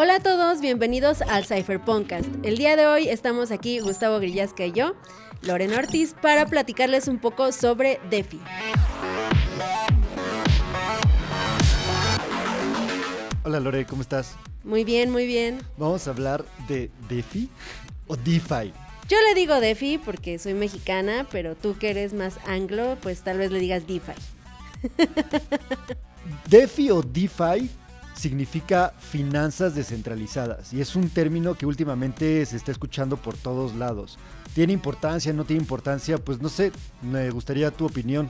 Hola a todos, bienvenidos al Cypher Podcast. El día de hoy estamos aquí Gustavo Grillasca y yo, Lorena Ortiz, para platicarles un poco sobre DeFi. Hola Lore, ¿cómo estás? Muy bien, muy bien. Vamos a hablar de DeFi o DeFi. Yo le digo DeFi porque soy mexicana, pero tú que eres más anglo, pues tal vez le digas DeFi. DeFi o DeFi significa finanzas descentralizadas y es un término que últimamente se está escuchando por todos lados. ¿Tiene importancia? ¿No tiene importancia? Pues no sé, me gustaría tu opinión.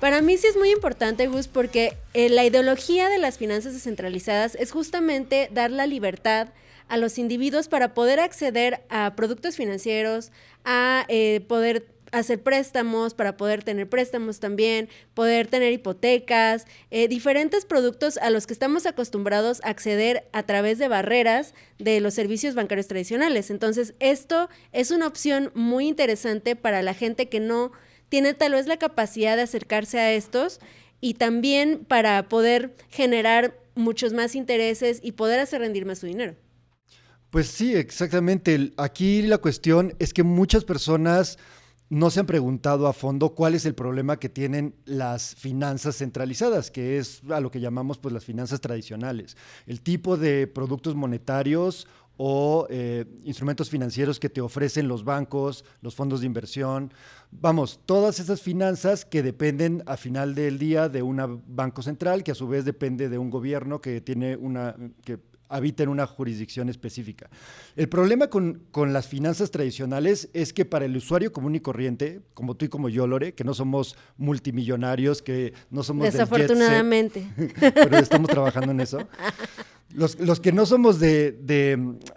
Para mí sí es muy importante, Gus, porque eh, la ideología de las finanzas descentralizadas es justamente dar la libertad a los individuos para poder acceder a productos financieros, a eh, poder hacer préstamos, para poder tener préstamos también, poder tener hipotecas, eh, diferentes productos a los que estamos acostumbrados a acceder a través de barreras de los servicios bancarios tradicionales. Entonces, esto es una opción muy interesante para la gente que no tiene tal vez la capacidad de acercarse a estos y también para poder generar muchos más intereses y poder hacer rendir más su dinero. Pues sí, exactamente. Aquí la cuestión es que muchas personas no se han preguntado a fondo cuál es el problema que tienen las finanzas centralizadas, que es a lo que llamamos pues las finanzas tradicionales. El tipo de productos monetarios o eh, instrumentos financieros que te ofrecen los bancos, los fondos de inversión. Vamos, todas esas finanzas que dependen a final del día de un banco central, que a su vez depende de un gobierno que tiene una, habita en una jurisdicción específica. El problema con, las finanzas tradicionales es que para el usuario común y corriente, como tú y como yo, Lore, que no somos multimillonarios, que no somos... Desafortunadamente. pero estamos trabajando en eso. Los, que no somos de,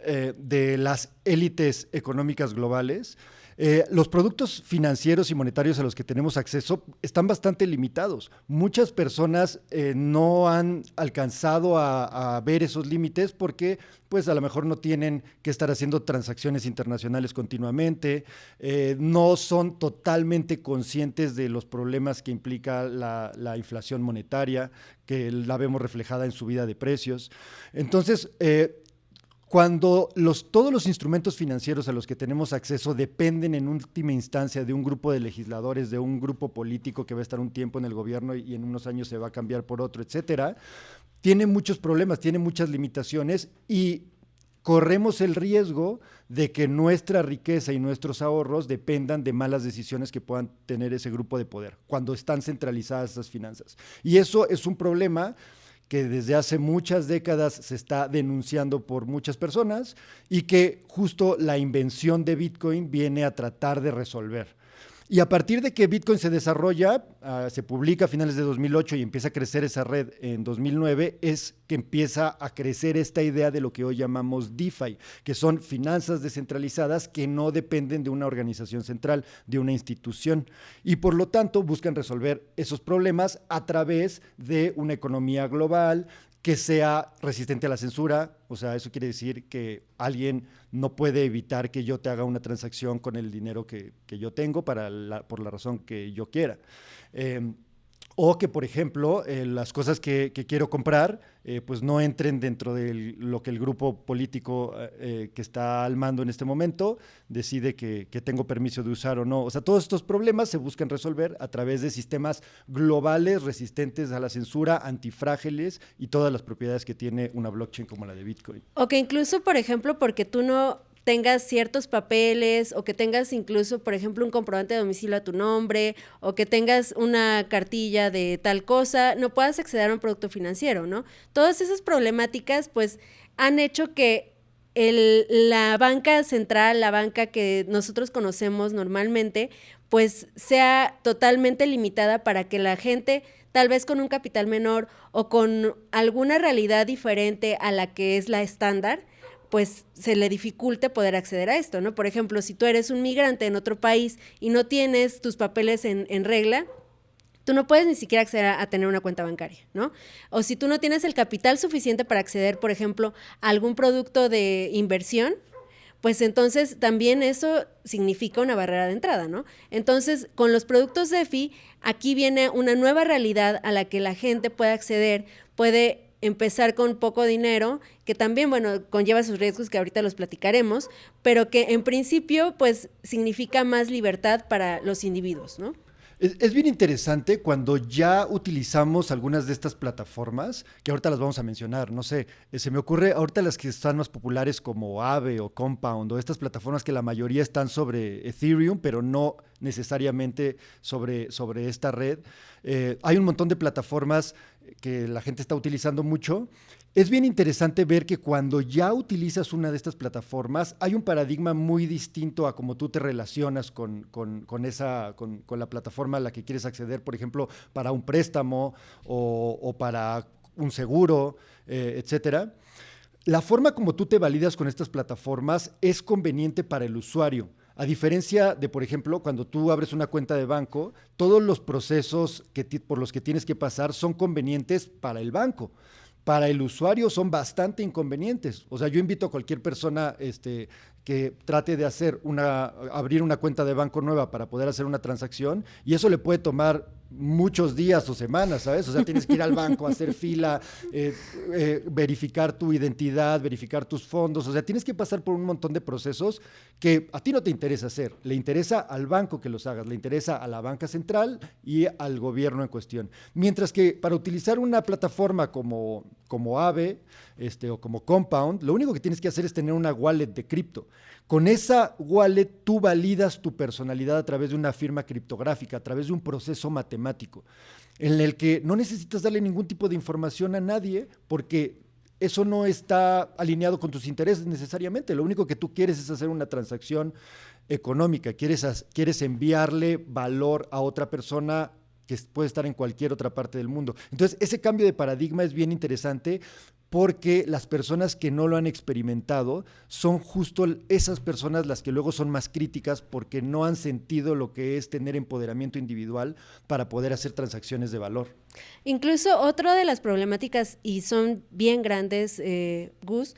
eh, de las élites económicas globales, eh, los productos financieros y monetarios a los que tenemos acceso están bastante limitados. Muchas personas eh, no han alcanzado a, ver esos límites porque pues a lo mejor no tienen que estar haciendo transacciones internacionales continuamente, eh, no son totalmente conscientes de los problemas que implica la, la, inflación monetaria, que la vemos reflejada en subida de precios. Entonces, cuando los, todos los instrumentos financieros a los que tenemos acceso dependen en última instancia de un grupo de legisladores, de un grupo político que va a estar un tiempo en el gobierno y en unos años se va a cambiar por otro, etcétera, tiene muchos problemas, tiene muchas limitaciones y corremos el riesgo de que nuestra riqueza y nuestros ahorros dependan de malas decisiones que puedan tener ese grupo de poder cuando están centralizadas esas finanzas. Y eso es un problema que desde hace muchas décadas se está denunciando por muchas personas y que justo la invención de Bitcoin viene a tratar de resolver. Y a partir de que Bitcoin se desarrolla, ah, se publica a finales de 2008 y empieza a crecer esa red en 2009, es que empieza a crecer esta idea de lo que hoy llamamos DeFi, que son finanzas descentralizadas que no dependen de una organización central, de una institución. Y por lo tanto buscan resolver esos problemas a través de una economía global, que sea resistente a la censura, o sea, eso quiere decir que alguien no puede evitar que yo te haga una transacción con el dinero que, yo tengo para por la razón que yo quiera. Em, o que, por ejemplo, eh, las cosas que, quiero comprar, eh, pues no entren dentro de lo que el grupo político eh, que está al mando en este momento decide que, que, tengo permiso de usar o no. O sea, todos estos problemas se buscan resolver a través de sistemas globales resistentes a la censura, antifrágiles y todas las propiedades que tiene una blockchain como la de Bitcoin. O que incluso, por ejemplo, porque tú no tengas ciertos papeles o que tengas incluso, por ejemplo, un comprobante de domicilio a tu nombre o que tengas una cartilla de tal cosa, no puedas acceder a un producto financiero, ¿no? Todas esas problemáticas, pues, han hecho que el, la banca central, la banca que nosotros conocemos normalmente, pues sea totalmente limitada para que la gente, tal vez con un capital menor o con alguna realidad diferente a la que es la estándar, pues se le dificulte poder acceder a esto, ¿no? Por ejemplo, si tú eres un migrante en otro país y no tienes tus papeles en, regla, tú no puedes ni siquiera acceder a, tener una cuenta bancaria, ¿no? O si tú no tienes el capital suficiente para acceder, por ejemplo, a algún producto de inversión, pues entonces también eso significa una barrera de entrada, ¿no? Entonces, con los productos DeFi, aquí viene una nueva realidad a la que la gente puede acceder, puede empezar con poco dinero, que también, bueno, conlleva sus riesgos que ahorita los platicaremos, pero que en principio, pues, significa más libertad para los individuos, ¿no? Es, bien interesante cuando ya utilizamos algunas de estas plataformas, que ahorita las vamos a mencionar, no sé, eh, se me ocurre ahorita las que están más populares como Aave o Compound, o estas plataformas que la mayoría están sobre Ethereum, pero no necesariamente sobre, sobre esta red. Eh, hay un montón de plataformas que la gente está utilizando mucho es bien interesante ver que cuando ya utilizas una de estas plataformas, hay un paradigma muy distinto a cómo tú te relacionas con, esa, con, la plataforma a la que quieres acceder, por ejemplo, para un préstamo o, para un seguro, eh, etcétera. La forma como tú te validas con estas plataformas es conveniente para el usuario. A diferencia de, por ejemplo, cuando tú abres una cuenta de banco, todos los procesos que por los que tienes que pasar son convenientes para el banco para el usuario son bastante inconvenientes. O sea, yo invito a cualquier persona este, que trate de hacer una, abrir una cuenta de banco nueva para poder hacer una transacción y eso le puede tomar muchos días o semanas, ¿sabes? O sea, tienes que ir al banco, hacer fila, eh, eh, verificar tu identidad, verificar tus fondos, o sea, tienes que pasar por un montón de procesos que a ti no te interesa hacer, le interesa al banco que los hagas, le interesa a la banca central y al gobierno en cuestión. Mientras que para utilizar una plataforma como, como AVE este, o como Compound, lo único que tienes que hacer es tener una wallet de cripto. Con esa wallet tú validas tu personalidad a través de una firma criptográfica, a través de un proceso matemático, en el que no necesitas darle ningún tipo de información a nadie porque eso no está alineado con tus intereses necesariamente. Lo único que tú quieres es hacer una transacción económica, quieres, quieres enviarle valor a otra persona que puede estar en cualquier otra parte del mundo. Entonces, ese cambio de paradigma es bien interesante porque las personas que no lo han experimentado son justo esas personas las que luego son más críticas porque no han sentido lo que es tener empoderamiento individual para poder hacer transacciones de valor. Incluso otra de las problemáticas, y son bien grandes, eh, Gus,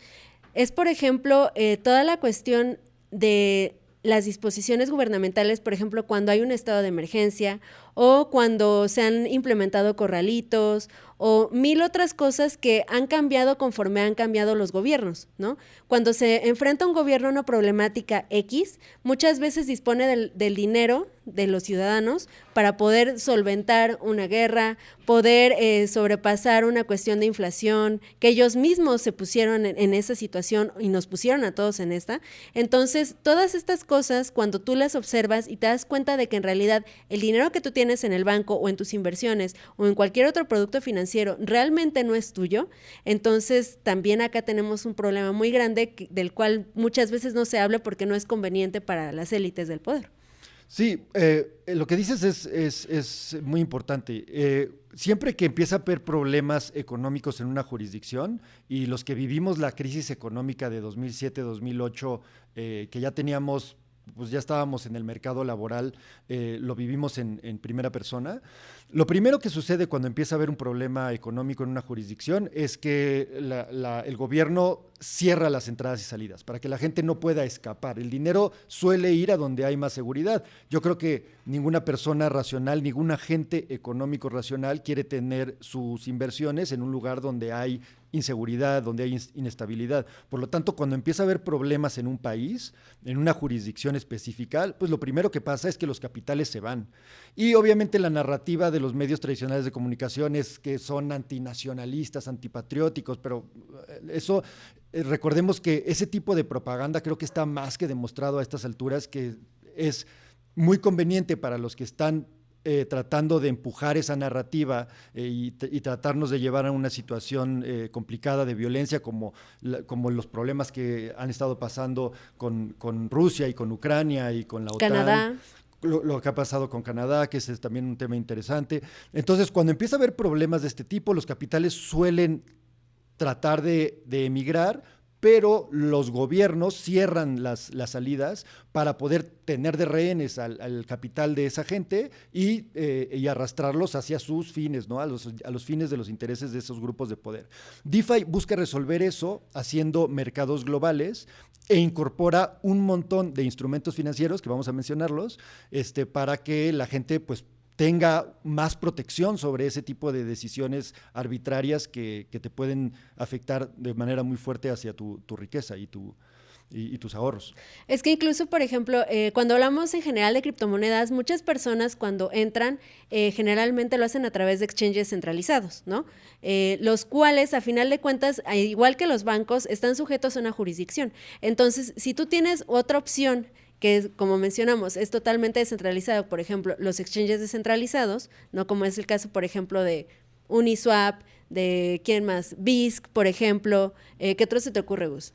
es por ejemplo eh, toda la cuestión de las disposiciones gubernamentales, por ejemplo, cuando hay un estado de emergencia o cuando se han implementado corralitos o mil otras cosas que han cambiado conforme han cambiado los gobiernos, ¿no? Cuando se enfrenta un gobierno a una problemática X, muchas veces dispone del, dinero de los ciudadanos para poder solventar una guerra, poder eh, sobrepasar una cuestión de inflación, que ellos mismos se pusieron en, en, esa situación y nos pusieron a todos en esta. Entonces, todas estas cosas, cuando tú las observas y te das cuenta de que en realidad el dinero que tú tienes en el banco o en tus inversiones o en cualquier otro producto financiero, realmente no es tuyo, entonces también acá tenemos un problema muy grande del cual muchas veces no se habla porque no es conveniente para las élites del poder. Sí, eh, lo que dices es, muy importante. Eh, siempre que empieza a haber problemas económicos en una jurisdicción y los que vivimos la crisis económica de 2007-2008, eh, que ya teníamos, pues ya estábamos en el mercado laboral, lo vivimos en, en primera persona. Lo primero que sucede cuando empieza a haber un problema económico en una jurisdicción es que el gobierno cierra las entradas y salidas para que la gente no pueda escapar. El dinero suele ir a donde hay más seguridad. Yo creo que ninguna persona racional, ningún agente económico racional quiere tener sus inversiones en un lugar donde hay inseguridad, donde hay inestabilidad. Por lo tanto, cuando empieza a haber problemas en un país, en una jurisdicción específica, pues lo primero que pasa es que los capitales se van. Y obviamente la narrativa de los medios tradicionales de comunicación es que son antinacionalistas, antipatrióticos, pero eh, eso, eh, recordemos que ese tipo de propaganda creo que está más que demostrado a estas alturas que es muy conveniente para los que están eh, tratando de empujar esa narrativa y, tratarnos de llevar a una situación complicada de violencia como, como los problemas que han estado pasando con, con, Rusia y con Ucrania y con la OTAN. Canadá lo, que ha pasado con Canadá, que es también un tema interesante. Entonces, cuando empieza a haber problemas de este tipo, los capitales suelen tratar de, de emigrar pero los gobiernos cierran las, las, salidas para poder tener de rehenes al, capital de esa gente y, eh, y, arrastrarlos hacia sus fines, ¿no? A los, a los fines de los intereses de esos grupos de poder. DeFi busca resolver eso haciendo mercados globales e incorpora un montón de instrumentos financieros, que vamos a mencionarlos, este, para que la gente pues tenga más protección sobre ese tipo de decisiones arbitrarias que, te pueden afectar de manera muy fuerte hacia tu, riqueza y tu, y, tus ahorros. Es que incluso, por ejemplo, eh, cuando hablamos en general de criptomonedas, muchas personas cuando entran, eh, generalmente lo hacen a través de exchanges centralizados, ¿no? Eh, los cuales, a final de cuentas, igual que los bancos, están sujetos a una jurisdicción. Entonces, si tú tienes otra opción que como mencionamos, es totalmente descentralizado, por ejemplo, los exchanges descentralizados, no como es el caso, por ejemplo, de Uniswap, de quién más, BISC, por ejemplo, ¿qué otro se te ocurre, Gus?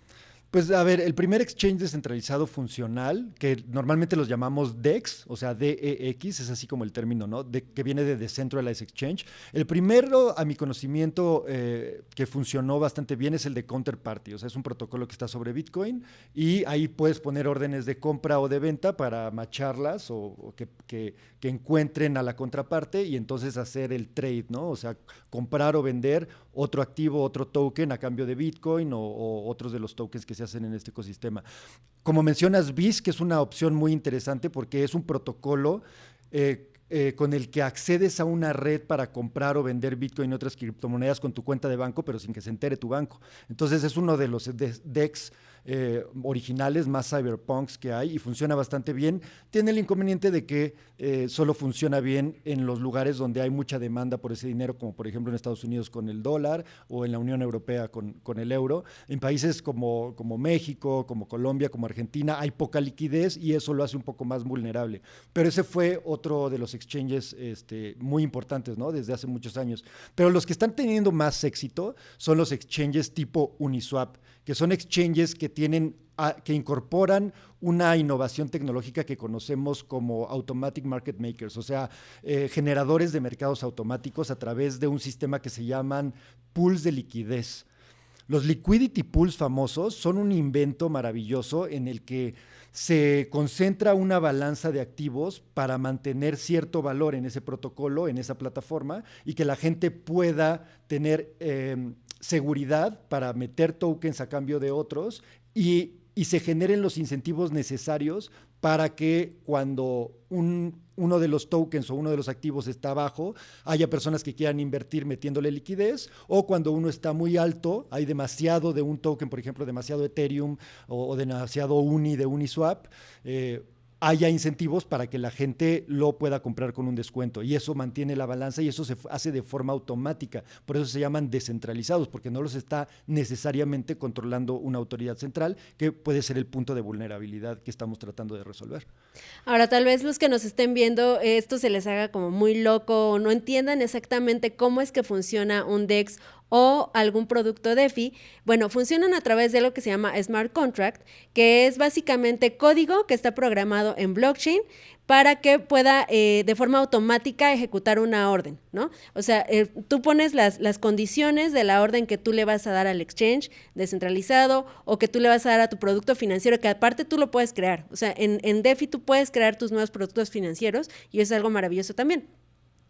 Pues a ver, el primer exchange descentralizado funcional, que normalmente los llamamos DEX, o sea, DEX, es así como el término, ¿no? De, que viene de Decentralized Exchange. El primero, a mi conocimiento, eh, que funcionó bastante bien es el de Counterparty, o sea, es un protocolo que está sobre Bitcoin y ahí puedes poner órdenes de compra o de venta para macharlas o, que, encuentren a la contraparte y entonces hacer el trade, ¿no? O sea, comprar o vender otro activo, otro token a cambio de Bitcoin o otros de los tokens que se hacen en este ecosistema. Como mencionas, BIS, que es una opción muy interesante porque es un protocolo eh, eh, con el que accedes a una red para comprar o vender Bitcoin y otras criptomonedas con tu cuenta de banco, pero sin que se entere tu banco. Entonces es uno de los DEX eh, originales, más cyberpunks que hay y funciona bastante bien. Tiene el inconveniente de que eh, solo funciona bien en los lugares donde hay mucha demanda por ese dinero, como por ejemplo en Estados Unidos con el dólar o en la Unión Europea con, con el euro. En países como, como México, como Colombia, como Argentina, hay poca liquidez y eso lo hace un poco más vulnerable. Pero ese fue otro de los exchanges este, muy importantes, ¿no? Desde hace muchos años. Pero los que están teniendo más éxito son los exchanges tipo Uniswap que son exchanges que tienen que incorporan una innovación tecnológica que conocemos como Automatic Market Makers, o sea, eh, generadores de mercados automáticos a través de un sistema que se llaman pools de liquidez. Los liquidity pools famosos son un invento maravilloso en el que se concentra una balanza de activos para mantener cierto valor en ese protocolo, en esa plataforma, y que la gente pueda tener em, seguridad para meter tokens a cambio de otros y, se generen los incentivos necesarios para que cuando uno de los tokens o uno de los activos está abajo, haya personas que quieran invertir metiéndole liquidez, o cuando uno está muy alto, hay demasiado de un token, por ejemplo, demasiado Ethereum o, demasiado Uni de Uniswap, eh, haya incentivos para que la gente lo pueda comprar con un descuento. Y eso mantiene la balanza y eso se hace de forma automática. Por eso se llaman descentralizados, porque no los está necesariamente controlando una autoridad central, que puede ser el punto de vulnerabilidad que estamos tratando de resolver. Ahora, tal vez los que nos estén viendo, esto se les haga como muy loco o no entiendan exactamente cómo es que funciona un DEX o algún producto DeFi, bueno, funcionan a través de lo que se llama Smart Contract, que es básicamente código que está programado en blockchain para que pueda eh, de forma automática ejecutar una orden, ¿no? O sea, eh, tú pones las, las, condiciones de la orden que tú le vas a dar al exchange descentralizado o que tú le vas a dar a tu producto financiero, que aparte tú lo puedes crear. O sea, en, en DeFi tú puedes crear tus nuevos productos financieros y es algo maravilloso también.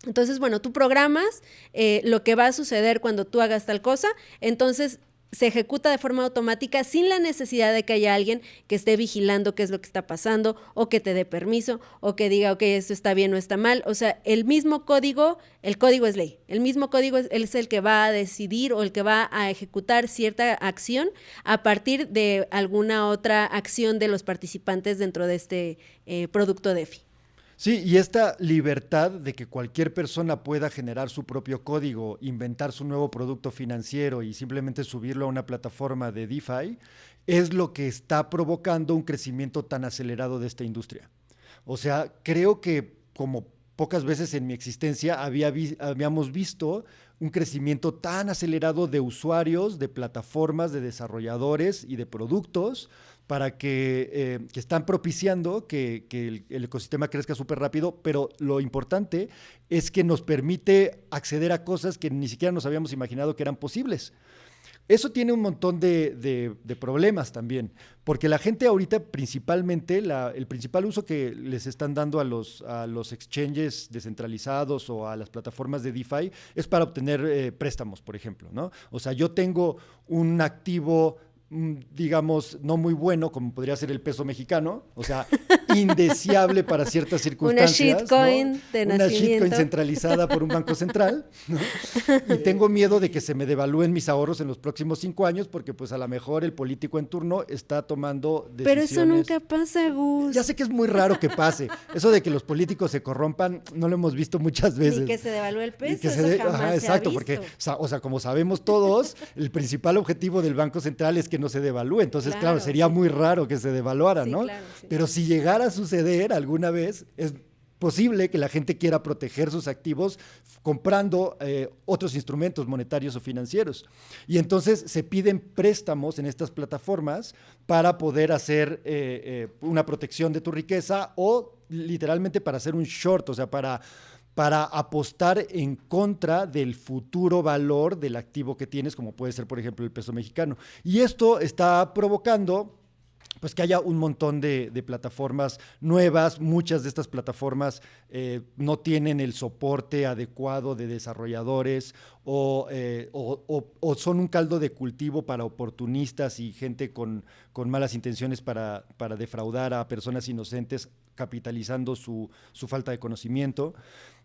Entonces, bueno, tú programas eh, lo que va a suceder cuando tú hagas tal cosa, entonces se ejecuta de forma automática sin la necesidad de que haya alguien que esté vigilando qué es lo que está pasando o que te dé permiso o que diga, ok, esto está bien o está mal. O sea, el mismo código, el código es ley. El mismo código es, el que va a decidir o el que va a ejecutar cierta acción a partir de alguna otra acción de los participantes dentro de este eh, producto DeFi. Sí, y esta libertad de que cualquier persona pueda generar su propio código, inventar su nuevo producto financiero y simplemente subirlo a una plataforma de DeFi, es lo que está provocando un crecimiento tan acelerado de esta industria. O sea, creo que como pocas veces en mi existencia habíamos visto un crecimiento tan acelerado de usuarios, de plataformas, de desarrolladores y de productos para que, eh, están propiciando que, el, ecosistema crezca súper rápido, pero lo importante es que nos permite acceder a cosas que ni siquiera nos habíamos imaginado que eran posibles. Eso tiene un montón de, problemas también, porque la gente ahorita principalmente, el principal uso que les están dando a los, a los exchanges descentralizados o a las plataformas de DeFi es para obtener eh, préstamos, por ejemplo, ¿no? O sea, yo tengo un activo Mm, digamos, no muy bueno, como podría ser el peso mexicano. O sea, indeseable para ciertas circunstancias. Una shitcoin de Una shitcoin centralizada por un banco central. Y tengo miedo de que se me devalúen mis ahorros en los próximos cinco años porque pues a lo mejor el político en turno está tomando decisiones. Pero eso nunca pasa, Gus. Ya sé que es muy raro que pase. Eso de que los políticos se corrompan no lo hemos visto muchas veces. Y que se devalúe el peso. exacto, porque, o sea, como sabemos todos, el principal objetivo del Banco Central es que no se devalúe. Entonces, claro, sería muy raro que se devaluara, ¿no? Pero si llegara suceder alguna vez, es posible que la gente quiera proteger sus activos comprando eh, otros instrumentos monetarios o financieros. Y entonces se piden préstamos en estas plataformas para poder hacer eh, eh, una protección de tu riqueza o literalmente para hacer un short, o sea, para para apostar en contra del futuro valor del activo que tienes, como puede ser, por ejemplo, el peso mexicano. Y esto está provocando pues que haya un montón de, plataformas nuevas. Muchas de estas plataformas eh, no tienen el soporte adecuado de desarrolladores eh, o, son un caldo de cultivo para oportunistas y gente con, malas intenciones para, para, defraudar a personas inocentes capitalizando su, su falta de conocimiento.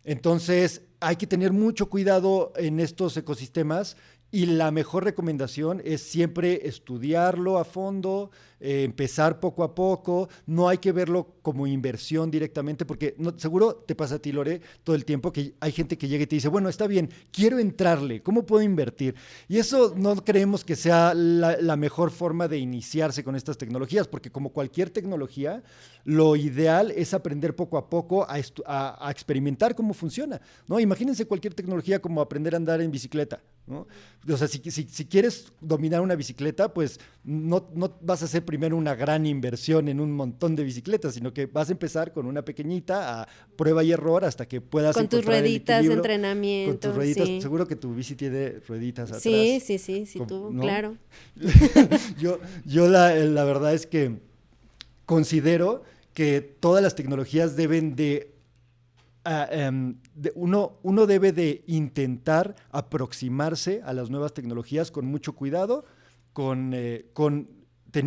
Entonces, hay que tener mucho cuidado en estos ecosistemas y la mejor recomendación es siempre estudiarlo a fondo, eh, empezar poco a poco, no hay que verlo como inversión directamente, porque no, seguro te pasa a ti, Lore, todo el tiempo que hay gente que llega y te dice, bueno, está bien, quiero entrarle, ¿cómo puedo invertir? Y eso no creemos que sea la, mejor forma de iniciarse con estas tecnologías, porque como cualquier tecnología, lo ideal es aprender poco a poco a, a, experimentar cómo funciona. ¿no? Imagínense cualquier tecnología como aprender a andar en bicicleta. ¿No? O sea, si, si, si quieres dominar una bicicleta, pues no, no vas a hacer primero una gran inversión en un montón de bicicletas, sino que vas a empezar con una pequeñita a prueba y error hasta que puedas con tus rueditas de entrenamiento. Con tus rueditas, seguro que tu bici tiene rueditas atrás. Sí, sí, sí, sí, tú, claro. yo yo la, la verdad es que considero que todas las tecnologías deben de ah, em, uno, uno, debe de intentar aproximarse a las nuevas tecnologías con mucho cuidado, con, eh, con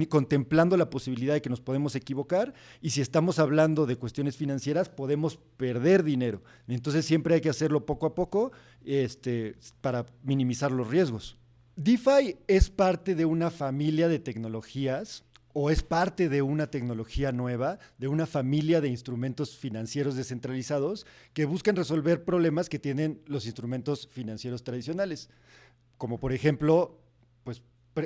contemplando la posibilidad de que nos podemos equivocar y si estamos hablando de cuestiones financieras podemos perder dinero. Entonces siempre hay que hacerlo poco a poco este, para minimizar los riesgos. DeFi es parte de una familia de tecnologías o es parte de una tecnología nueva, de una familia de instrumentos financieros descentralizados que buscan resolver problemas que tienen los instrumentos financieros tradicionales, como por ejemplo, pues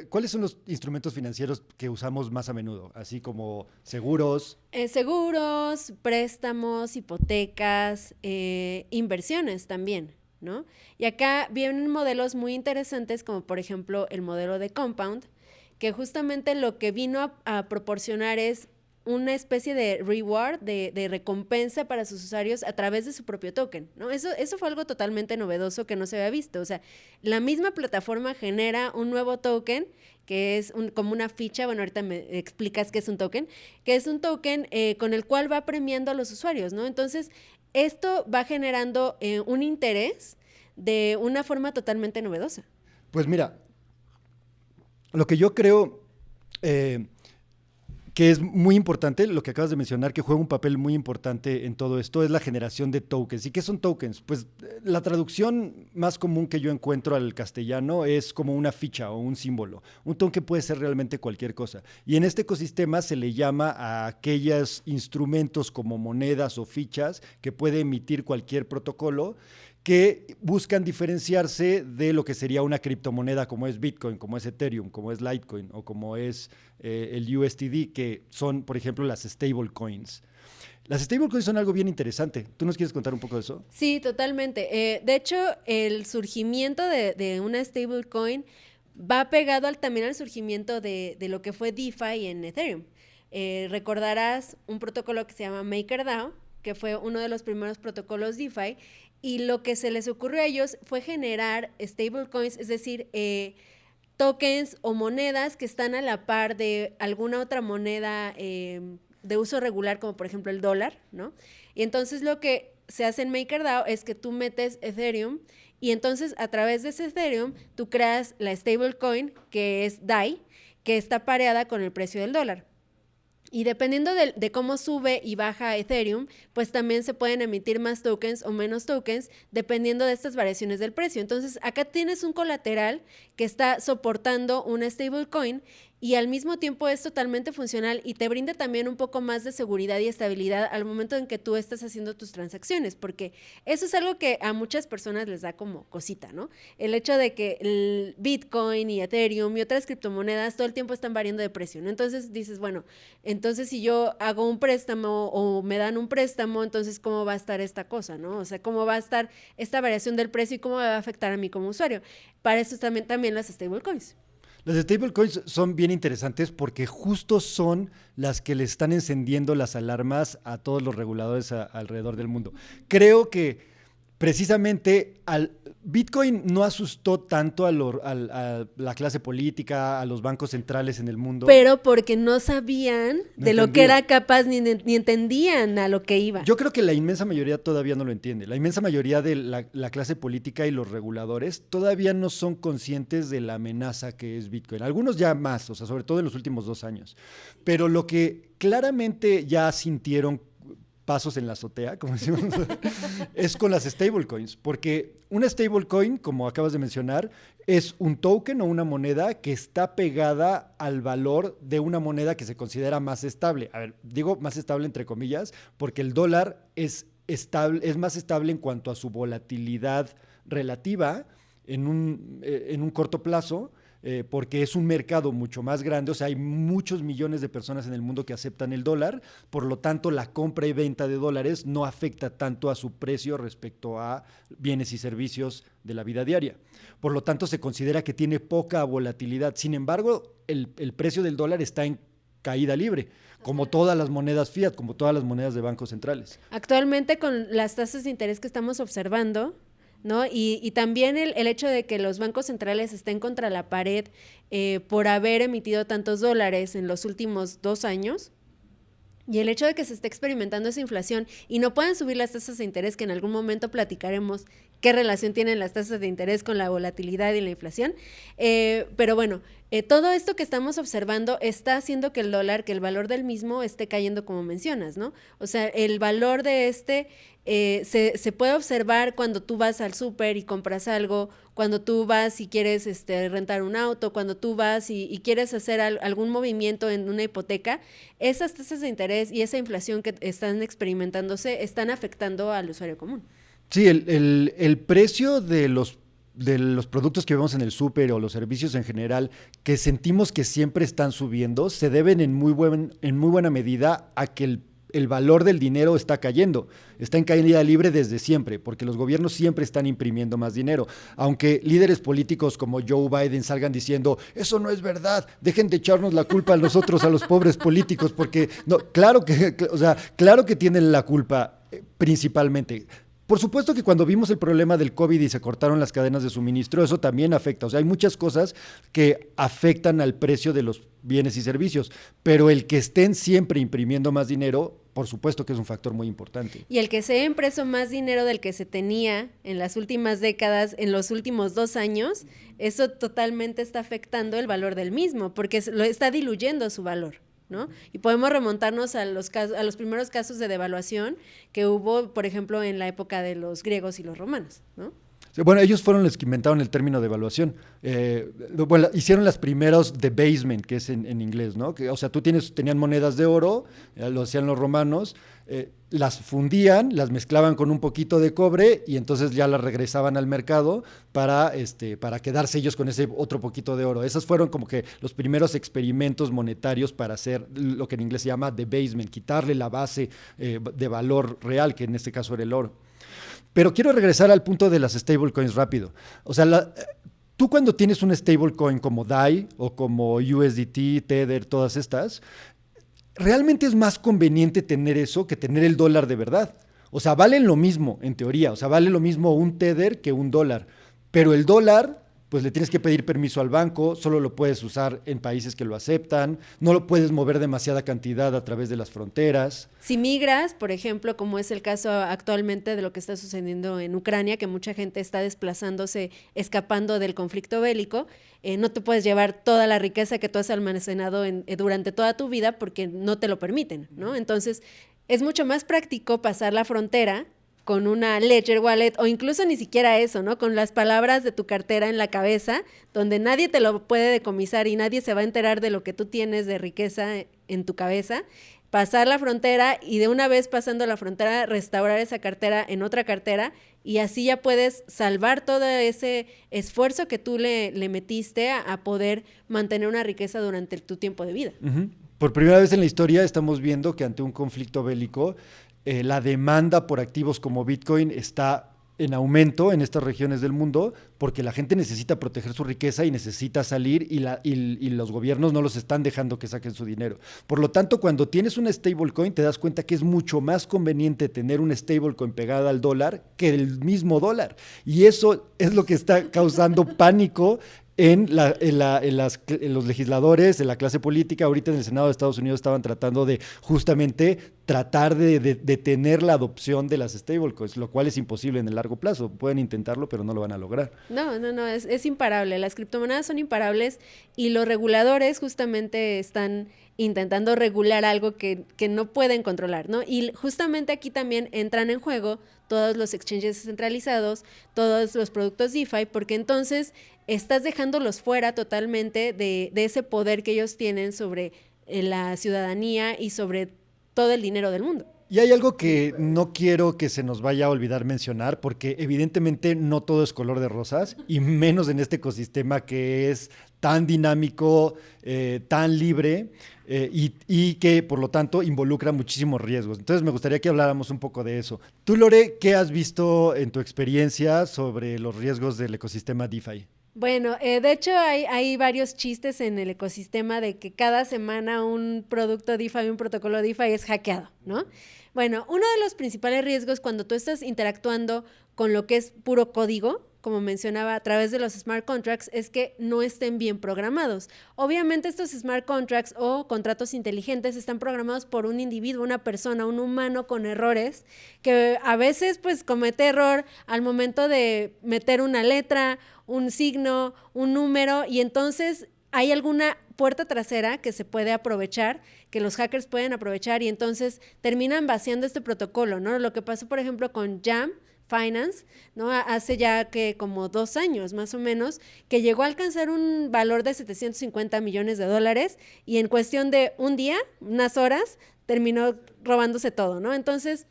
¿Cuáles son los instrumentos financieros que usamos más a menudo? Así como seguros. Eh, seguros, préstamos, hipotecas, eh, inversiones también, ¿no? Y acá vienen modelos muy interesantes como por ejemplo el modelo de Compound, que justamente lo que vino a proporcionar es una especie de reward, de, recompensa para sus usuarios a través de su propio token, ¿no? Eso, eso fue algo totalmente novedoso que no se había visto. O sea, la misma plataforma genera un nuevo token que es como una ficha, bueno, ahorita me explicas qué es un token, que es un token eh, con el cual va premiando a los usuarios, ¿no? Entonces, esto va generando eh, un interés de una forma totalmente novedosa. Pues mira, lo que yo creo... Eh, que es muy importante, lo que acabas de mencionar, que juega un papel muy importante en todo esto, es la generación de tokens. ¿Y qué son tokens? Pues eh, la traducción más común que yo encuentro al castellano es como una ficha o un símbolo. Un token puede ser realmente cualquier cosa. Y en este ecosistema se le llama a aquellos instrumentos como monedas o fichas que puede emitir cualquier protocolo que buscan diferenciarse de lo que sería una criptomoneda como es Bitcoin, como es Ethereum, como es Litecoin o como es eh, el USDD, que son, por ejemplo, las stablecoins. Las stablecoins son algo bien interesante. ¿Tú nos quieres contar un poco de eso? Sí, totalmente. Eh, de hecho, el surgimiento de, una stablecoin va pegado al, también al surgimiento de, de, lo que fue DeFi en Ethereum. Eh, recordarás un protocolo que se llama MakerDAO, que fue uno de los primeros protocolos DeFi, y lo que se les ocurrió a ellos fue generar stablecoins, es decir, eh, tokens o monedas que están a la par de alguna otra moneda eh, de uso regular, como por ejemplo el dólar, ¿no? Y entonces lo que se hace en MakerDAO es que tú metes Ethereum y entonces a través de ese Ethereum tú creas la stablecoin que es DAI, que está pareada con el precio del dólar. Y dependiendo de, cómo sube y baja Ethereum, pues también se pueden emitir más tokens o menos tokens dependiendo de estas variaciones del precio. Entonces, acá tienes un colateral que está soportando una stablecoin y al mismo tiempo es totalmente funcional y te brinda también un poco más de seguridad y estabilidad al momento en que tú estás haciendo tus transacciones, porque eso es algo que a muchas personas les da como cosita, ¿no? El hecho de que el Bitcoin y Ethereum y otras criptomonedas todo el tiempo están variando de precio, ¿no? Entonces dices, bueno, entonces si yo hago un préstamo o me dan un préstamo, entonces ¿cómo va a estar esta cosa, ¿no? O sea, ¿cómo va a estar esta variación del precio y cómo me va a afectar a mí como usuario? Para eso también, también las stablecoins. Las stablecoins son bien interesantes porque justo son las que le están encendiendo las alarmas a todos los reguladores alrededor del mundo. Creo que precisamente al Bitcoin no asustó tanto a, la clase política, a los bancos centrales en el mundo. Pero porque no sabían de lo que era capaz ni, ni, entendían a lo que iba. Yo creo que la inmensa mayoría todavía no lo entiende. La inmensa mayoría de la, la clase política y los reguladores todavía no son conscientes de la amenaza que es Bitcoin. Algunos ya más, o sea, sobre todo en los últimos dos años. Pero lo que claramente ya sintieron pasos en la azotea, como decimos, es con las stablecoins, porque una stablecoin, como acabas de mencionar, es un token o una moneda que está pegada al valor de una moneda que se considera más estable. A ver, digo más estable entre comillas, porque el dólar es, estable, es más estable en cuanto a su volatilidad relativa en un, eh, en un corto plazo eh, porque es un mercado mucho más grande, o sea, hay muchos millones de personas en el mundo que aceptan el dólar, por lo tanto la compra y venta de dólares no afecta tanto a su precio respecto a bienes y servicios de la vida diaria. Por lo tanto, se considera que tiene poca volatilidad. Sin embargo, el, el precio del dólar está en caída libre, como todas las monedas fiat, como todas las monedas de bancos centrales. Actualmente, con las tasas de interés que estamos observando, ¿no? Y, también el, hecho de que los bancos centrales estén contra la pared eh, por haber emitido tantos dólares en los últimos dos años, y el hecho de que se esté experimentando esa inflación y no puedan subir las tasas de interés, que en algún momento platicaremos qué relación tienen las tasas de interés con la volatilidad y la inflación. Eh, pero bueno, eh, todo esto que estamos observando está haciendo que el dólar, que el valor del mismo esté cayendo como mencionas, ¿no? O sea, el valor de este eh, se, puede observar cuando tú vas al súper y compras algo, cuando tú vas y quieres este, rentar un auto, cuando tú vas y, quieres hacer algún movimiento en una hipoteca, esas tasas de interés y esa inflación que están experimentándose están afectando al usuario común. Sí, el, el, precio de los de los productos que vemos en el súper o los servicios en general que sentimos que siempre están subiendo se deben en muy, buen, en muy buena medida a que el el valor del dinero está cayendo. Está en caída libre desde siempre, porque los gobiernos siempre están imprimiendo más dinero. Aunque líderes políticos como Joe Biden salgan diciendo, eso no es verdad, dejen de echarnos la culpa a nosotros, a los pobres políticos, porque no, claro que, o sea, claro que tienen la culpa eh, principalmente. Por supuesto que cuando vimos el problema del COVID y se cortaron las cadenas de suministro, eso también afecta. O sea, hay muchas cosas que afectan al precio de los bienes y servicios, pero el que estén siempre imprimiendo más dinero, por supuesto que es un factor muy importante. Y el que se haya impreso más dinero del que se tenía en las últimas décadas, en los últimos dos años, eso totalmente está afectando el valor del mismo, porque lo está diluyendo su valor. ¿No? Y podemos remontarnos a los, a los primeros casos de devaluación que hubo, por ejemplo, en la época de los griegos y los romanos, ¿no? Bueno, ellos fueron los que inventaron el término de evaluación. Eh, bueno, hicieron las primeros debasement, que es en, inglés, ¿no? Que, o sea, tú tienes, tenían monedas de oro, eh, lo hacían los romanos, eh, las fundían, las mezclaban con un poquito de cobre y entonces ya las regresaban al mercado para, este, para quedarse ellos con ese otro poquito de oro. Esos fueron como que los primeros experimentos monetarios para hacer lo que en inglés se llama debasement, quitarle la base de valor real, que en este caso era el oro. Pero quiero regresar al punto de las stablecoins rápido. O sea, tú cuando tienes un stablecoin como DAI o como USDT, Tether, todas estas, realmente es más conveniente tener eso que tener el dólar de verdad. O sea, valen lo mismo en teoría. O sea, vale lo mismo un Tether que un dólar. Pero el dólar pues le tienes que pedir permiso al banco, solo lo puedes usar en países que lo aceptan, no lo puedes mover demasiada cantidad a través de las fronteras. Si migras, por ejemplo, como es el caso actualmente de lo que está sucediendo en Ucrania, que mucha gente está desplazándose, escapando del conflicto bélico, eh, no te puedes llevar toda la riqueza que tú has almacenado en, eh, durante toda tu vida porque no te lo permiten, ¿no? Entonces, es mucho más práctico pasar la frontera con una Ledger Wallet o incluso ni siquiera eso, ¿no? Con las palabras de tu cartera en la cabeza, donde nadie te lo puede decomisar y nadie se va a enterar de lo que tú tienes de riqueza en tu cabeza. Pasar la frontera y de una vez pasando la frontera restaurar esa cartera en otra cartera y así ya puedes salvar todo ese esfuerzo que tú le, le metiste a, poder mantener una riqueza durante tu tiempo de vida. Por primera vez en la historia estamos viendo que ante un conflicto bélico eh, la demanda por activos como Bitcoin está en aumento en estas regiones del mundo porque la gente necesita proteger su riqueza y necesita salir y, la, y, los gobiernos no los están dejando que saquen su dinero. Por lo tanto, cuando tienes una stablecoin te das cuenta que es mucho más conveniente tener una stablecoin pegada al dólar que el mismo dólar. Y eso es lo que está causando pánico en, la, los legisladores, en la clase política, ahorita en el Senado de Estados Unidos estaban tratando de justamente tratar de detener la adopción de las stablecoins, lo cual es imposible en el largo plazo. Pueden intentarlo, pero no lo van a lograr. No, no, no, es, es imparable. Las criptomonedas son imparables y los reguladores justamente están intentando regular algo que, que, no pueden controlar, ¿no? Y justamente aquí también entran en juego todos los exchanges descentralizados, todos los productos DeFi, porque entonces estás dejándolos fuera totalmente de, ese poder que ellos tienen sobre eh, la ciudadanía y sobre todo el dinero del mundo. Y hay algo que no quiero que se nos vaya a olvidar mencionar, porque evidentemente no todo es color de rosas, y menos en este ecosistema que es tan dinámico, eh, tan libre, eh, y, y, que por lo tanto involucra muchísimos riesgos. Entonces me gustaría que habláramos un poco de eso. Tú, Lore, ¿qué has visto en tu experiencia sobre los riesgos del ecosistema DeFi? Bueno, eh, de hecho hay, varios chistes en el ecosistema de que cada semana un producto DeFi, un protocolo DeFi es hackeado, ¿no? Bueno, uno de los principales riesgos cuando tú estás interactuando con lo que es puro código, como mencionaba, a través de los smart contracts, es que no estén bien programados. Obviamente estos smart contracts o contratos inteligentes están programados por un individuo, una persona, un humano con errores, que a veces pues comete error al momento de meter una letra un signo, un número, y entonces hay alguna puerta trasera que se puede aprovechar, que los hackers pueden aprovechar, y entonces terminan vaciando este protocolo, ¿no? Lo que pasó, por ejemplo, con Jam, Finance, ¿no? Hace ya que como dos años más o menos, que llegó a alcanzar un valor de 750 millones de dólares y en cuestión de un día, unas horas, terminó robándose todo, ¿no? Entonces,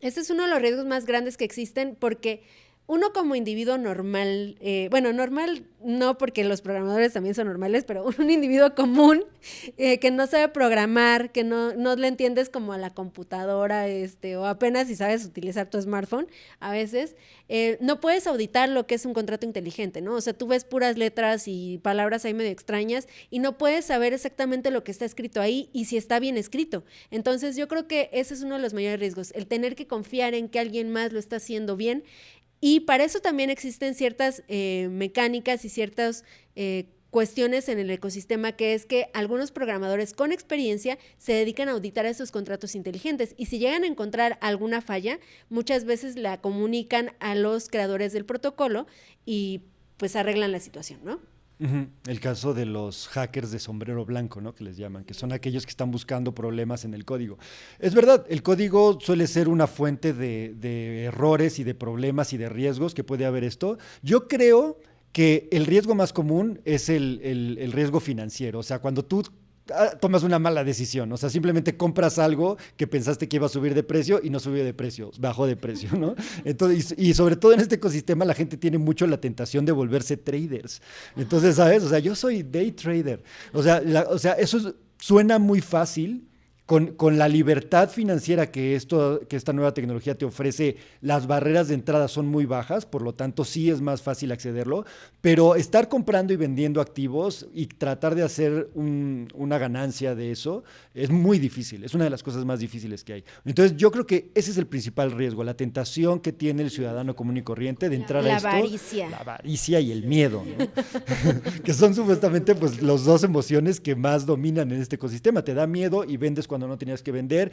este es uno de los riesgos más grandes que existen porque uno como individuo normal, eh, bueno, normal no porque los programadores también son normales, pero un individuo común eh, que no sabe programar, que no, no le entiendes como a la computadora, este, o apenas si sabes utilizar tu smartphone, a veces, eh, no puedes auditar lo que es un contrato inteligente, ¿no? O sea, tú ves puras letras y palabras ahí medio extrañas y no puedes saber exactamente lo que está escrito ahí y si está bien escrito. Entonces, yo creo que ese es uno de los mayores riesgos, el tener que confiar en que alguien más lo está haciendo bien y para eso también existen ciertas eh, mecánicas y ciertas eh, cuestiones en el ecosistema, que es que algunos programadores con experiencia se dedican a auditar esos contratos inteligentes y si llegan a encontrar alguna falla, muchas veces la comunican a los creadores del protocolo y pues arreglan la situación, ¿no? El caso de los hackers de sombrero blanco, ¿no? Que les llaman, que son aquellos que están buscando problemas en el código. Es verdad, el código suele ser una fuente de, errores y de problemas y de riesgos que puede haber esto. Yo creo que el riesgo más común es el, el riesgo financiero. O sea, cuando tú tomas una mala decisión. O sea, simplemente compras algo que pensaste que iba a subir de precio y no subió de precio, bajó de precio, ¿no? Entonces, y, sobre todo en este ecosistema la gente tiene mucho la tentación de volverse traders. Entonces, ¿sabes? O sea, yo soy day trader. O sea, o sea eso suena muy fácil con, con, la libertad financiera que, esto, que esta nueva tecnología te ofrece, las barreras de entrada son muy bajas, por lo tanto sí es más fácil accederlo, pero estar comprando y vendiendo activos y tratar de hacer un, una ganancia de eso es muy difícil, es una de las cosas más difíciles que hay. Entonces yo creo que ese es el principal riesgo, la tentación que tiene el ciudadano común y corriente de entrar la a esto. Avaricia. La avaricia y el miedo, ¿no? que son supuestamente pues, los dos emociones que más dominan en este ecosistema. Te da miedo y vendes cuando no tenías que vender.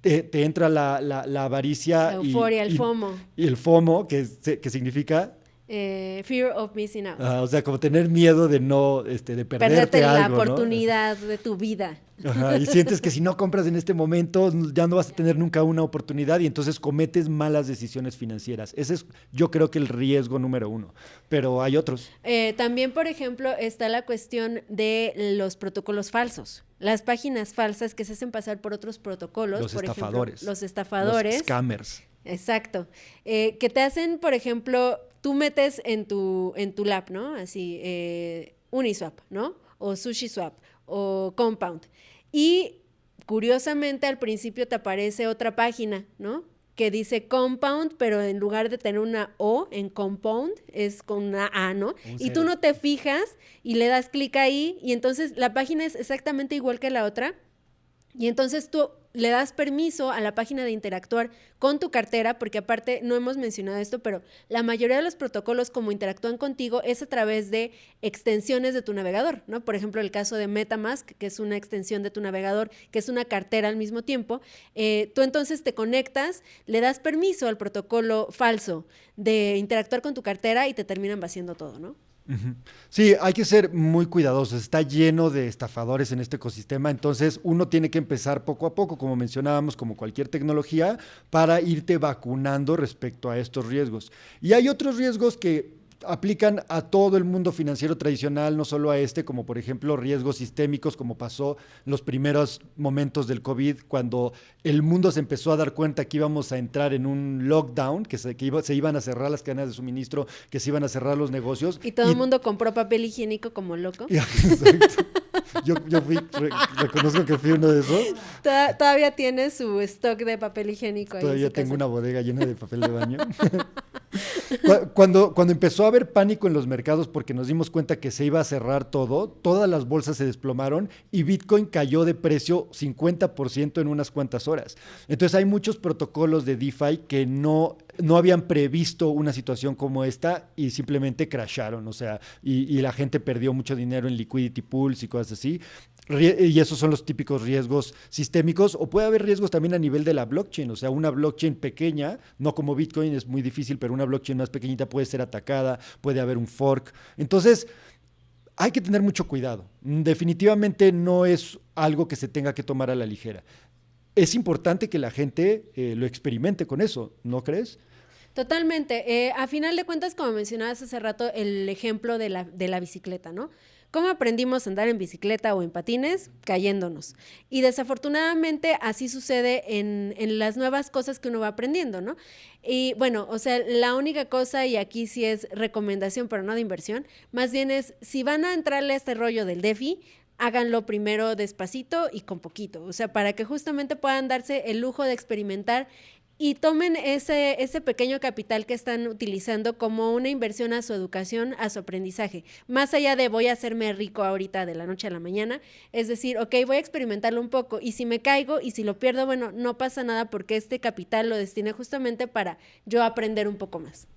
Te, te entra la, la, la avaricia. La euforia, y, el FOMO. Y, el FOMO, que, que significa eh, fear of missing out. O sea, como tener miedo de no, este, de perderte, Perderte algo, la oportunidad ¿no? de tu vida. Ajá, y sientes que si no compras en este momento ya no vas a tener nunca una oportunidad y entonces cometes malas decisiones financieras. Ese es, yo creo que el riesgo número uno. Pero hay otros. Eh, también, por ejemplo, está la cuestión de los protocolos falsos. Las páginas falsas que se hacen pasar por otros protocolos. Los por estafadores. Ejemplo, los estafadores. Los scammers. Exacto. Eh, que te hacen, por ejemplo, tú metes en tu, en tu lab, ¿no? Así, eh, Uniswap, ¿no? O SushiSwap, o Compound. Y curiosamente al principio te aparece otra página, ¿no? Que dice Compound, pero en lugar de tener una O en Compound, es con una A, ¿no? Un Y tú no te fijas y le das clic ahí y entonces la página es exactamente igual que la otra. Y entonces tú le das permiso a la página de interactuar con tu cartera, porque aparte no hemos mencionado esto, pero la mayoría de los protocolos como interactúan contigo es a través de extensiones de tu navegador, ¿no? Por ejemplo, el caso de MetaMask, que es una extensión de tu navegador, que es una cartera al mismo tiempo, eh, tú entonces te conectas, le das permiso al protocolo falso de interactuar con tu cartera y te terminan vaciando todo, ¿no? Sí, hay que ser muy cuidadosos. Está lleno de estafadores en este ecosistema, entonces uno tiene que empezar poco a poco, como mencionábamos, como cualquier tecnología, para irte vacunando respecto a estos riesgos. Y hay otros riesgos que aplican a todo el mundo financiero tradicional, no solo a este, como por ejemplo riesgos sistémicos, como pasó en los primeros momentos del COVID, cuando el mundo se empezó a dar cuenta que íbamos a entrar en un lockdown, que se, que iba- se iban a cerrar las cadenas de suministro, que se iban a cerrar los negocios. Y todo el mundo compró papel higiénico como loco. Exacto. Yo, yo fui, re- reconozco que fui uno de esos. Toda- Todavía tiene su stock de papel higiénico Todavía tengo casa. una bodega llena de papel de baño. Cu- cuando, cuando empezó a haber pánico en los mercados porque nos dimos cuenta que se iba a cerrar todo, todas las bolsas se desplomaron y Bitcoin cayó de precio 50% en unas cuantas horas. Entonces hay muchos protocolos de DeFi que no, no habían previsto una situación como esta y simplemente crasharon, o sea, y, la gente perdió mucho dinero en liquidity pools y cosas así. Y esos son los típicos riesgos sistémicos, o puede haber riesgos también a nivel de la blockchain, o sea, una blockchain pequeña, no como Bitcoin es muy difícil, pero una blockchain más pequeñita puede ser atacada, puede haber un fork. Entonces, hay que tener mucho cuidado. Definitivamente no es algo que se tenga que tomar a la ligera. Es importante que la gente eh, lo experimente con eso, ¿no crees? Totalmente. Eh, a final de cuentas, como mencionabas hace rato, el ejemplo de la, de la bicicleta, ¿no? ¿Cómo aprendimos a andar en bicicleta o en patines? Cayéndonos. Y desafortunadamente así sucede en, en las nuevas cosas que uno va aprendiendo, ¿no? Y bueno, o sea, la única cosa, y aquí sí es recomendación, pero no de inversión, más bien es, si van a entrarle a este rollo del DeFi, háganlo primero despacito y con poquito, o sea, para que justamente puedan darse el lujo de experimentar y tomen ese, ese pequeño capital que están utilizando como una inversión a su educación, a su aprendizaje. Más allá de voy a hacerme rico ahorita de la noche a la mañana, es decir, ok, voy a experimentarlo un poco y si me caigo y si lo pierdo, bueno, no pasa nada porque este capital lo destiné justamente para yo aprender un poco más.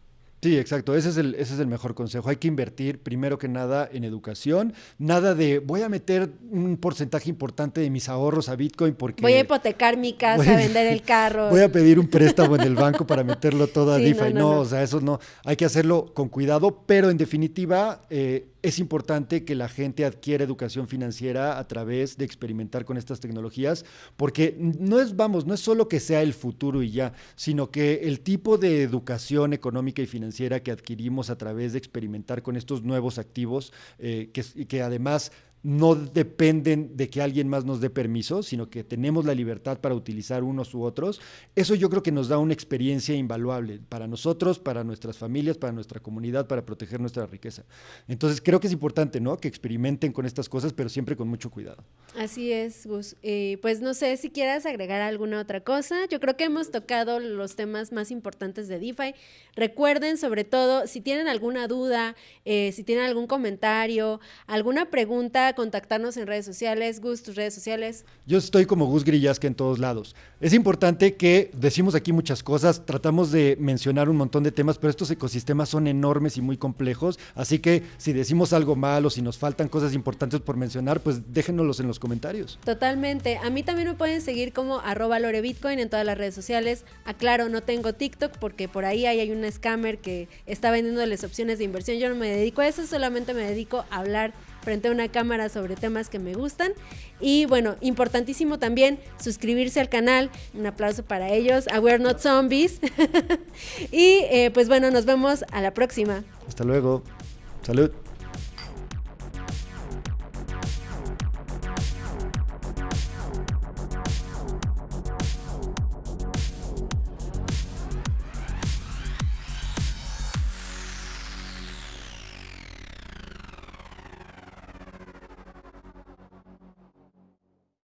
Sí, exacto. Ese es, el, ese es el mejor consejo. Hay que invertir primero que nada en educación. Nada de voy a meter un porcentaje importante de mis ahorros a Bitcoin porque Voy a hipotecar mi casa, Voy a- vender el carro. voy a pedir un préstamo en el banco para meterlo todo a Sí, DeFi. no, No, no, no. o sea, eso no. Hay que hacerlo con cuidado, pero en definitiva eh, es importante que la gente adquiera educación financiera a través de experimentar con estas tecnologías, porque no es, vamos, no es solo que sea el futuro y ya, sino que el tipo de educación económica y financiera que adquirimos a través de experimentar con estos nuevos activos, eh, que, además no dependen de que alguien más nos dé permiso, sino que tenemos la libertad para utilizar unos u otros, eso yo creo que nos da una experiencia invaluable para nosotros, para nuestras familias, para nuestra comunidad, para proteger nuestra riqueza. Entonces creo que es importante, ¿no? Que experimenten con estas cosas, pero siempre con mucho cuidado. Así es, Gus. Eh, pues no sé si quieras agregar alguna otra cosa. Yo creo que hemos tocado los temas más importantes de DeFi. Recuerden, sobre todo, si tienen alguna duda, eh, si tienen algún comentario, alguna pregunta, contactarnos en redes sociales. Gus, tus redes sociales. Yo estoy como Gus Grillasca en todos lados. Es importante que decimos aquí muchas cosas, tratamos de mencionar un montón de temas, pero estos ecosistemas son enormes y muy complejos, así que si decimos algo mal o si nos faltan cosas importantes por mencionar, pues déjenoslos en los comentarios. Totalmente. A mí también me pueden seguir como arroba lorebitcoin en todas las redes sociales. Aclaro, no tengo TikTok porque por ahí hay un scammer que está vendiendo las opciones de inversión. Yo no me dedico a eso, solamente me dedico a hablar frente a una cámara sobre temas que me gustan. Y bueno, importantísimo también suscribirse al canal. Un aplauso para ellos. A We're Not Zombies. y eh, pues bueno, nos vemos a la próxima. Hasta luego. Salud.